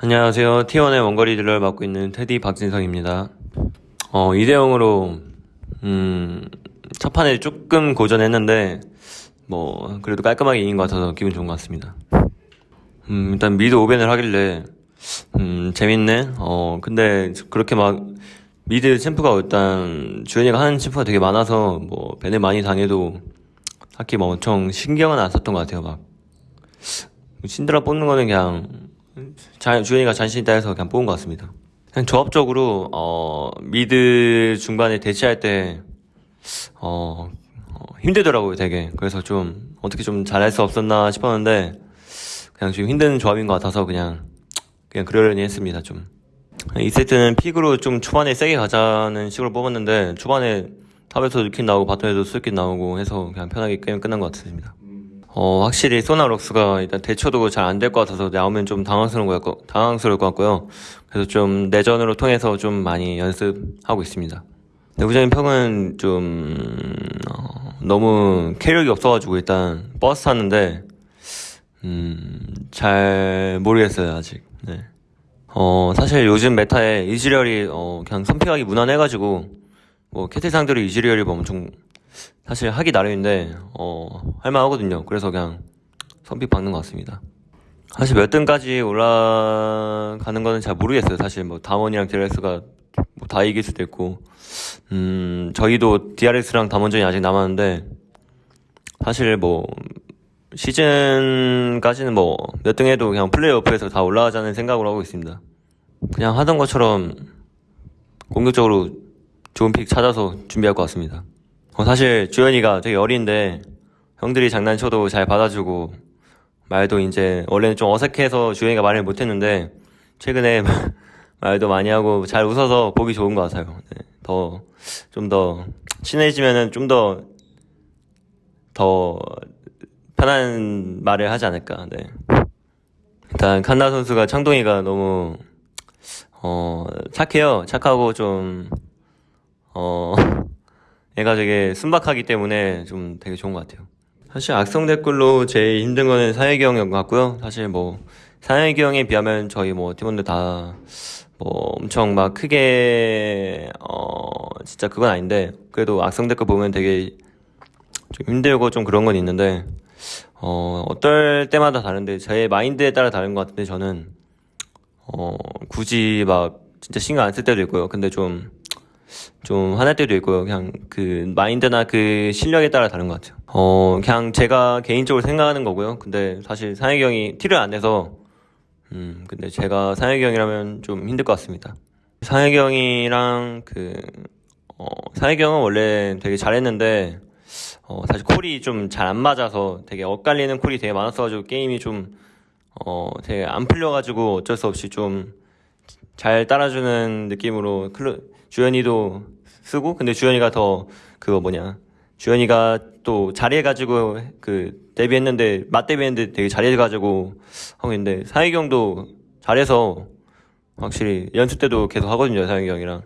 안녕하세요. T1의 원거리 딜러를 맡고 있는 테디 박진성입니다. 어, 2대0으로, 음, 첫 판에 조금 고전했는데, 뭐, 그래도 깔끔하게 이긴 것 같아서 기분 좋은 것 같습니다. 음, 일단 미드 오밴을 하길래, 음, 재밌네? 어, 근데 그렇게 막, 미드 챔프가 일단, 주현이가 하는 챔프가 되게 많아서, 뭐, 밴을 많이 당해도, 딱히 뭐 엄청 신경은 안 썼던 것 같아요, 막. 신드라 뽑는 거는 그냥, 자, 주현이가 자신 있다 해서 그냥 뽑은 것 같습니다. 그냥 조합적으로 어, 미드 중반에 대치할 때 어, 어, 힘들더라고요, 되게. 그래서 좀 어떻게 좀 잘할 수 없었나 싶었는데 그냥 좀 힘든 조합인 것 같아서 그냥 그냥 그러려니 했습니다, 좀. 이 세트는 픽으로 좀 초반에 세게 가자는 식으로 뽑았는데 초반에 탑에서 루킨 나오고 바텀에도 솔로킬 나오고 해서 그냥 편하게 게임 끝난 것 같습니다. 어, 확실히 소나럭스가 일단 대처도 잘 안 될 것 같아서 나오면 좀 당황스러운 것 같고, 당황스러울 것 같고요. 그래서 좀 내전으로 통해서 좀 많이 연습하고 있습니다. 내부적인 평은 좀, 어, 너무 캐력이 없어가지고 일단 버스 탔는데, 음, 잘 모르겠어요, 아직. 네. 어, 사실 요즘 메타에 이즈리얼이, 어, 그냥 선픽하기 무난해가지고, 뭐, 캐틀 상대로 이즈리얼이 뭐 엄청 사실 하기 나름인데 어 할만하거든요. 그래서 그냥 선픽 박는 것 같습니다. 사실 몇 등까지 올라가는 거는 잘 모르겠어요. 사실 뭐 다원이랑 DRX가 뭐 다 이길 수도 있고 음 저희도 DRX랑 담원전이 아직 남았는데 사실 뭐 시즌까지는 뭐 몇 등 해도 그냥 플레이오프에서 다 올라가자는 생각으로 하고 있습니다. 그냥 하던 것처럼 공격적으로 좋은 픽 찾아서 준비할 것 같습니다. 어, 사실 주현이가 되게 어린데 형들이 장난쳐도 잘 받아주고 말도 이제 원래는 좀 어색해서 주현이가 말을 못했는데 최근에 말도 많이 하고 잘 웃어서 보기 좋은 것 같아요. 네, 더 좀 더 친해지면은 좀 더 더 편한 말을 하지 않을까. 네. 일단 칸나 선수가 창동이가 너무 어 착해요. 착하고 좀 어. 얘가 되게 순박하기 때문에 좀 되게 좋은 것 같아요. 사실 악성 댓글로 제일 힘든 거는 사회기 형인 것 같고요. 사실 뭐 사회기 형에 비하면 저희 뭐 팀원들 다 뭐 엄청 막 크게 어 진짜 그건 아닌데 그래도 악성 댓글 보면 되게 좀 힘들고 좀 그런 건 있는데 어 어떨 때마다 다른데 제 마인드에 따라 다른 것 같은데 저는 어 굳이 막 진짜 신경 안 쓸 때도 있고요. 근데 좀 좀 화날 때도 있고요. 그냥 그 마인드나 그 실력에 따라 다른 것 같아요. 어, 그냥 제가 개인적으로 생각하는 거고요. 근데 사실 상혁이 형이 티를 안 내서, 음, 근데 제가 상혁이 형이라면 좀 힘들 것 같습니다. 상혁이 형이랑 그, 어, 상혁이 형은 원래 되게 잘했는데, 어, 사실 콜이 좀 잘 안 맞아서 되게 엇갈리는 콜이 되게 많았어가지고 게임이 좀, 어, 되게 안 풀려가지고 어쩔 수 없이 좀 잘 따라주는 느낌으로 클로, 주현이도 쓰고 근데 주현이가 더 그거 뭐냐. 주현이가 또 잘해가지고 그 데뷔했는데 맞 데뷔했는데 되게 잘해가지고 하고 있는데 사익이 형도 잘해서 확실히 연습 때도 계속 하거든요 사익이 형이랑.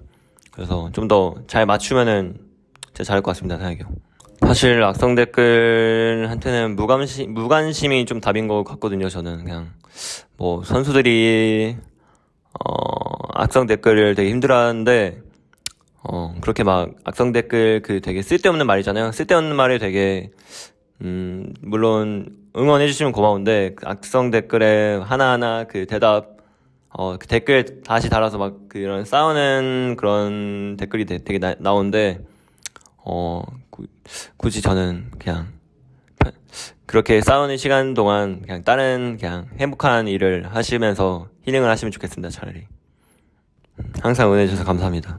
그래서 좀 더 잘 맞추면은 진짜 잘할 것 같습니다 사익이 형. 사실 악성 댓글한테는 무관심, 무관심이 좀 답인 것 같거든요 저는 그냥. 뭐 선수들이 어 악성 댓글을 되게 힘들어하는데 어, 그렇게 막 악성 댓글 그 되게 쓸데없는 말이잖아요. 쓸데없는 말에 되게, 음, 물론 응원해 주시면 고마운데, 그 악성 댓글에 하나하나 그 대답, 어, 그 댓글 다시 달아서 막 그런 싸우는 그런 댓글이 되, 게 나, 나오는데, 어, 구, 굳이 저는 그냥, 그렇게 싸우는 시간 동안 그냥 다른 그냥 행복한 일을 하시면서 힐링을 하시면 좋겠습니다, 차라리. 항상 응원해 주셔서 감사합니다.